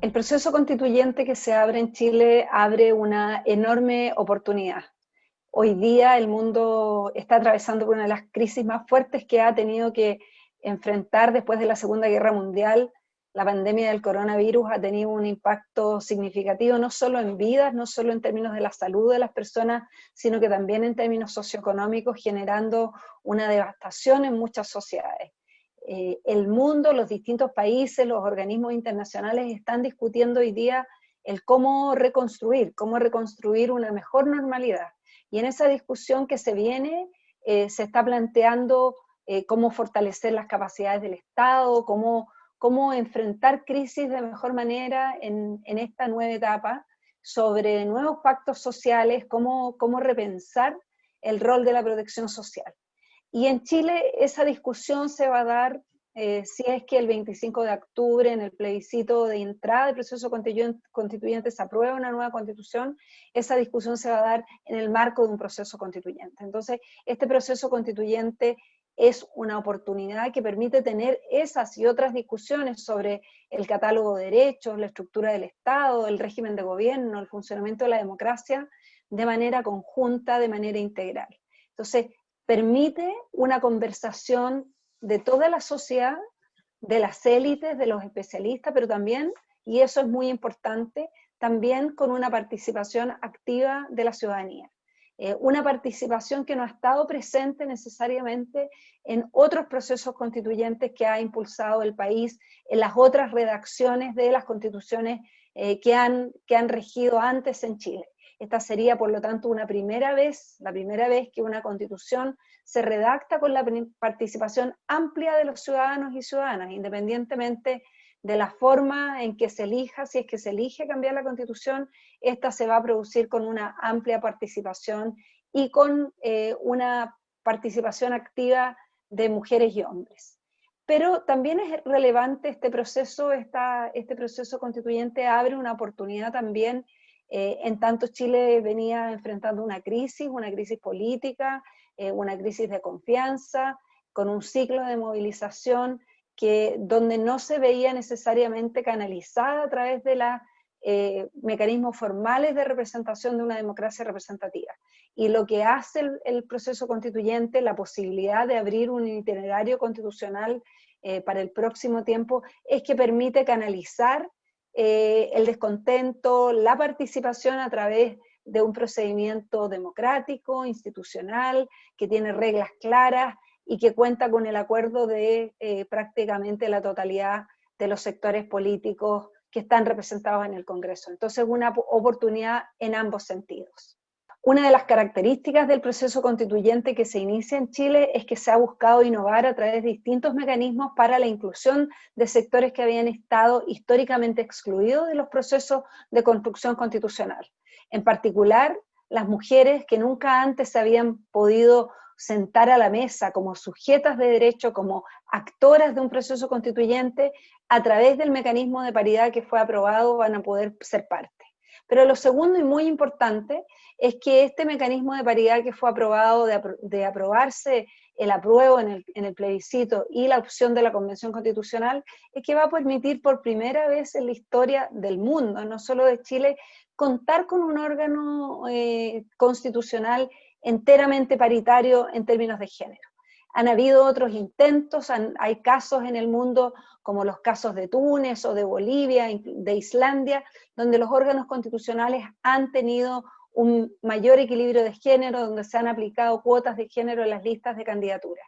El proceso constituyente que se abre en Chile abre una enorme oportunidad. Hoy día el mundo está atravesando una de las crisis más fuertes que ha tenido que enfrentar después de la Segunda Guerra Mundial. La pandemia del coronavirus ha tenido un impacto significativo no solo en vidas, no solo en términos de la salud de las personas, sino que también en términos socioeconómicos, generando una devastación en muchas sociedades. Eh, el mundo, los distintos países, los organismos internacionales están discutiendo hoy día el cómo reconstruir, cómo reconstruir una mejor normalidad. Y en esa discusión que se viene, eh, se está planteando eh, cómo fortalecer las capacidades del Estado, cómo, cómo enfrentar crisis de mejor manera en, esta nueva etapa, sobre nuevos pactos sociales, cómo, cómo repensar el rol de la protección social. Y en Chile esa discusión se va a dar eh, si es que el 25 de octubre en el plebiscito de entrada del proceso constituyente, se aprueba una nueva constitución, esa discusión se va a dar en el marco de un proceso constituyente. Entonces, este proceso constituyente es una oportunidad que permite tener esas y otras discusiones sobre el catálogo de derechos, la estructura del Estado, el régimen de gobierno, el funcionamiento de la democracia, de manera conjunta, de manera integral. Entonces, permite una conversación de toda la sociedad, de las élites, de los especialistas, pero también, y eso es muy importante, también con una participación activa de la ciudadanía. Eh, una participación que no ha estado presente necesariamente en otros procesos constituyentes que ha impulsado el país, en las otras redacciones de las constituciones eh, que, han, que han regido antes en Chile. Esta sería, por lo tanto, una primera vez, la primera vez que una constitución se redacta con la participación amplia de los ciudadanos y ciudadanas, independientemente de la forma en que se elija, si es que se elige cambiar la constitución, esta se va a producir con una amplia participación y con eh, una participación activa de mujeres y hombres. Pero también es relevante este proceso, este proceso constituyente abre una oportunidad también eh, en tanto Chile venía enfrentando una crisis, una crisis política, eh, una crisis de confianza, con un ciclo de movilización que, donde no se veía necesariamente canalizada a través de los eh, mecanismos formales de representación de una democracia representativa. Y lo que hace el, el proceso constituyente, la posibilidad de abrir un itinerario constitucional para el próximo tiempo, es que permite canalizar eh, el descontento, la participación a través de un procedimiento democrático, institucional, que tiene reglas claras y que cuenta con el acuerdo de eh, prácticamente la totalidad de los sectores políticos que están representados en el Congreso. Entonces, una oportunidad en ambos sentidos. Una de las características del proceso constituyente que se inicia en Chile es que se ha buscado innovar a través de distintos mecanismos para la inclusión de sectores que habían estado históricamente excluidos de los procesos de construcción constitucional. En particular, las mujeres que nunca antes se habían podido sentar a la mesa como sujetas de derecho, como actoras de un proceso constituyente, a través del mecanismo de paridad que fue aprobado van a poder ser parte. Pero lo segundo y muy importante es que este mecanismo de paridad que fue aprobado, de, aprobarse el apruebo en el, plebiscito y la opción de la Convención Constitucional, es que va a permitir por primera vez en la historia del mundo, no solo de Chile, contar con un órgano eh, constitucional enteramente paritario en términos de género. Han habido otros intentos, hay casos en el mundo como los casos de Túnez o de Bolivia, de Islandia, donde los órganos constitucionales han tenido un mayor equilibrio de género, donde se han aplicado cuotas de género en las listas de candidaturas.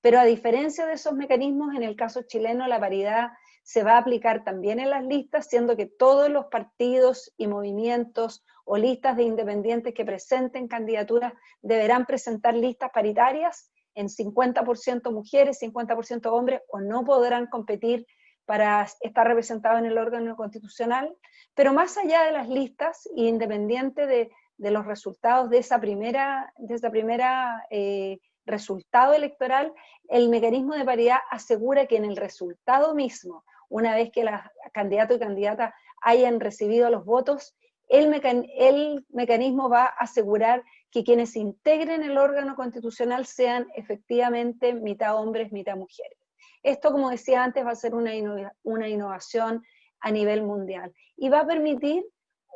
Pero a diferencia de esos mecanismos, en el caso chileno la paridad se va a aplicar también en las listas, siendo que todos los partidos y movimientos o listas de independientes que presenten candidaturas deberán presentar listas paritarias en 50% mujeres, 50% hombres, o no podrán competir para estar representados en el órgano constitucional, pero más allá de las listas, independiente de, de los resultados de esa primera, de esa primera eh, resultado electoral, el mecanismo de paridad asegura que en el resultado mismo, una vez que los candidato y candidata hayan recibido los votos, el mecanismo va a asegurar que quienes integren el órgano constitucional sean efectivamente mitad hombres, mitad mujeres. Esto, como decía antes, va a ser una, innovación a nivel mundial. Y va a permitir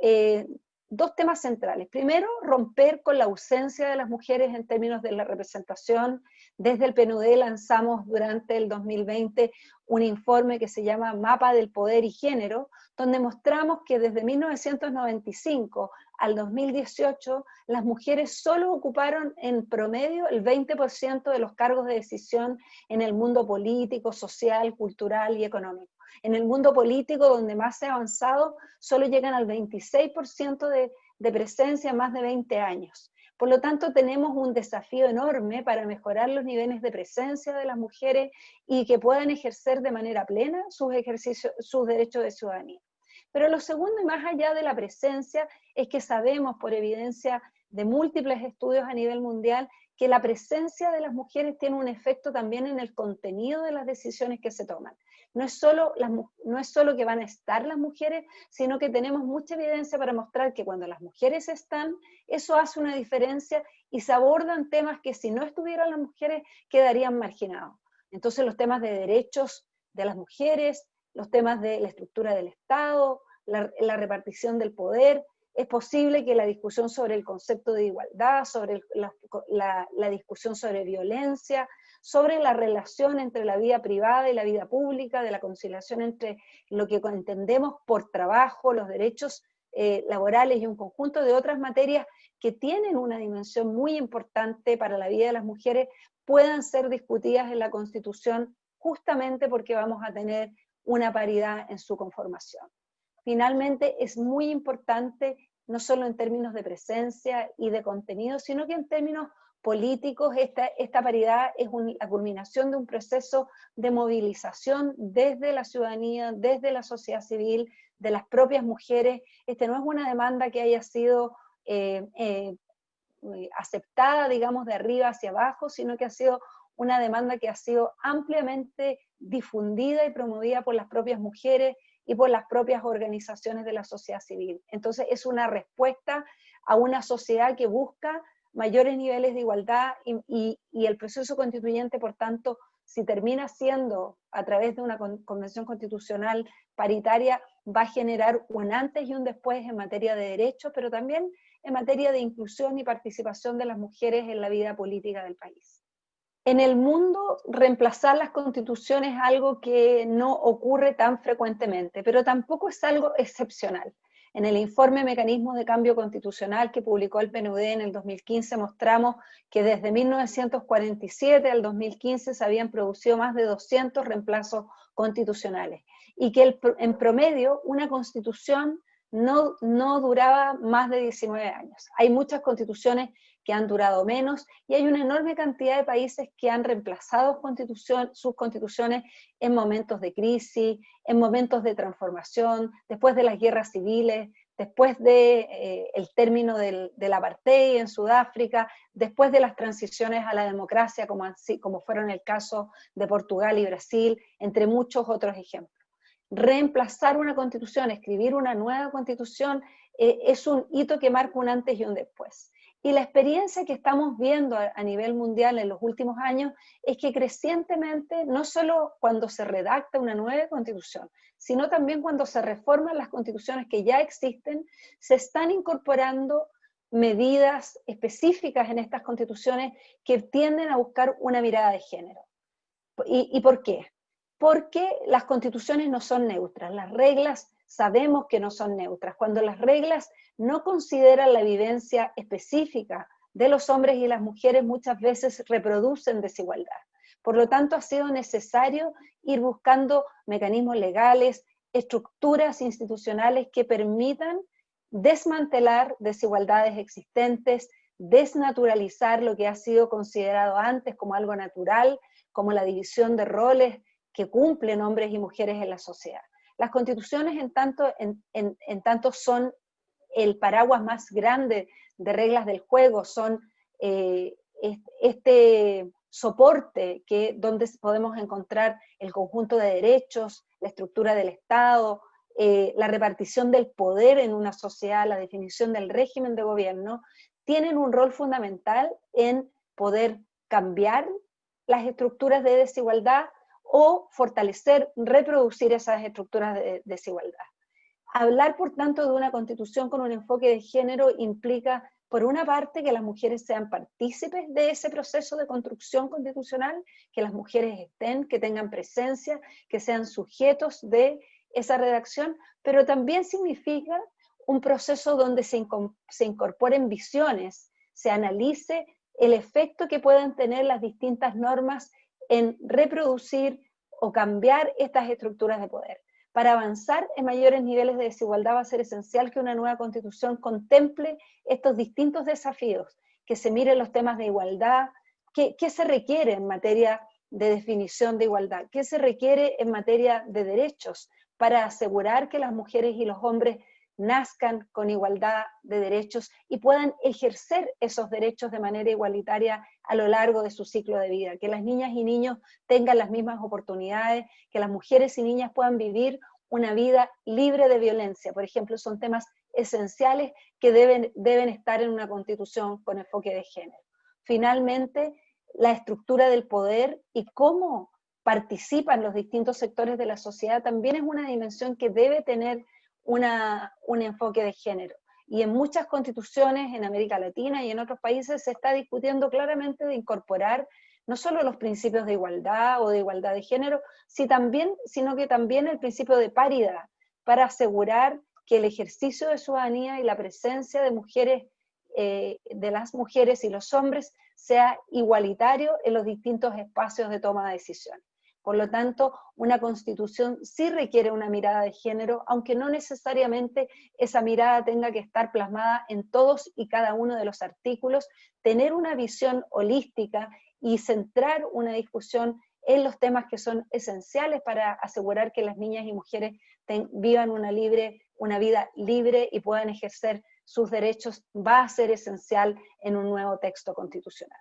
eh, dos temas centrales. Primero, romper con la ausencia de las mujeres en términos de la representación. Desde el PNUD lanzamos durante el 2020 un informe que se llama Mapa del Poder y Género, donde mostramos que desde 1995 al 2018 las mujeres solo ocuparon en promedio el 20% de los cargos de decisión en el mundo político, social, cultural y económico. En el mundo político, donde más se ha avanzado, solo llegan al 26% de, presencia en más de 20 años. Por lo tanto, tenemos un desafío enorme para mejorar los niveles de presencia de las mujeres y que puedan ejercer de manera plena sus, ejercicios, sus derechos de ciudadanía. Pero lo segundo, y más allá de la presencia, es que sabemos por evidencia de múltiples estudios a nivel mundial que la presencia de las mujeres tiene un efecto también en el contenido de las decisiones que se toman. No es, solo no es solo que van a estar las mujeres, sino que tenemos mucha evidencia para mostrar que cuando las mujeres están, eso hace una diferencia y se abordan temas que si no estuvieran las mujeres quedarían marginados. Entonces los temas de derechos de las mujeres, los temas de la estructura del Estado, la repartición del poder, es posible que la discusión sobre el concepto de igualdad, sobre la, discusión sobre violencia, sobre la relación entre la vida privada y la vida pública, de la conciliación entre lo que entendemos por trabajo, los derechos eh, laborales y un conjunto de otras materias que tienen una dimensión muy importante para la vida de las mujeres, puedan ser discutidas en la Constitución justamente porque vamos a tener una paridad en su conformación. Finalmente, es muy importante, no solo en términos de presencia y de contenido, sino que en términos políticos, esta, esta paridad es la culminación de un proceso de movilización desde la ciudadanía, desde la sociedad civil, de las propias mujeres. Este no es una demanda que haya sido eh, eh, aceptada, digamos, de arriba hacia abajo, sino que ha sido una demanda que ha sido ampliamente difundida y promovida por las propias mujeres y por las propias organizaciones de la sociedad civil. Entonces es una respuesta a una sociedad que busca mayores niveles de igualdad y, el proceso constituyente, por tanto, si termina siendo a través de una convención constitucional paritaria, va a generar un antes y un después en materia de derechos, pero también en materia de inclusión y participación de las mujeres en la vida política del país. En el mundo, reemplazar las constituciones es algo que no ocurre tan frecuentemente, pero tampoco es algo excepcional. En el informe Mecanismos de Cambio Constitucional que publicó el PNUD en el 2015 mostramos que desde 1947 al 2015 se habían producido más de 200 reemplazos constitucionales y que en promedio una constitución no, no duraba más de 19 años. Hay muchas constituciones que han durado menos, y hay una enorme cantidad de países que han reemplazado sus constituciones en momentos de crisis, en momentos de transformación, después de las guerras civiles, después del de, eh, término del, del, apartheid en Sudáfrica, después de las transiciones a la democracia, como, así, como fueron el caso de Portugal y Brasil, entre muchos otros ejemplos. Reemplazar una constitución, escribir una nueva constitución, eh, es un hito que marca un antes y un después. Y la experiencia que estamos viendo a, nivel mundial en los últimos años es que crecientemente, no solo cuando se redacta una nueva constitución, sino también cuando se reforman las constituciones que ya existen, se están incorporando medidas específicas en estas constituciones que tienden a buscar una mirada de género. ¿Y, y por qué? Porque las constituciones no son neutras, las reglas sabemos que no son neutras. Cuando las reglas no consideran la vivencia específica de los hombres y las mujeres, muchas veces reproducen desigualdad. Por lo tanto, ha sido necesario ir buscando mecanismos legales, estructuras institucionales que permitan desmantelar desigualdades existentes, desnaturalizar lo que ha sido considerado antes como algo natural, como la división de roles que cumplen hombres y mujeres en la sociedad. Las constituciones en tanto, son el paraguas más grande de reglas del juego, son eh, este soporte que, donde podemos encontrar el conjunto de derechos, la estructura del Estado, eh, la repartición del poder en una sociedad, la definición del régimen de gobierno, tienen un rol fundamental en poder cambiar las estructuras de desigualdad o fortalecer, reproducir esas estructuras de desigualdad. Hablar, por tanto, de una constitución con un enfoque de género implica, por una parte, que las mujeres sean partícipes de ese proceso de construcción constitucional, que las mujeres estén, que tengan presencia, que sean sujetos de esa redacción, pero también significa un proceso donde se, se incorporen visiones, se analice el efecto que pueden tener las distintas normas en reproducir o cambiar estas estructuras de poder. Para avanzar en mayores niveles de desigualdad va a ser esencial que una nueva constitución contemple estos distintos desafíos, que se miren los temas de igualdad, qué, se requiere en materia de definición de igualdad, qué se requiere en materia de derechos para asegurar que las mujeres y los hombres nazcan con igualdad de derechos y puedan ejercer esos derechos de manera igualitaria a lo largo de su ciclo de vida, que las niñas y niños tengan las mismas oportunidades, que las mujeres y niñas puedan vivir una vida libre de violencia. Por ejemplo, son temas esenciales que deben, deben estar en una constitución con enfoque de género. Finalmente, la estructura del poder y cómo participan los distintos sectores de la sociedad también es una dimensión que debe tener un enfoque de género. Y en muchas constituciones en América Latina y en otros países se está discutiendo claramente de incorporar no solo los principios de igualdad o de igualdad de género, sino que también el principio de paridad, para asegurar que el ejercicio de ciudadanía y la presencia de mujeres, eh, de las mujeres y los hombres sea igualitario en los distintos espacios de toma de decisiones. Por lo tanto, una constitución sí requiere una mirada de género, aunque no necesariamente esa mirada tenga que estar plasmada en todos y cada uno de los artículos, tener una visión holística y centrar una discusión en los temas que son esenciales para asegurar que las niñas y mujeres vivan una, libre, una vida libre y puedan ejercer sus derechos, va a ser esencial en un nuevo texto constitucional.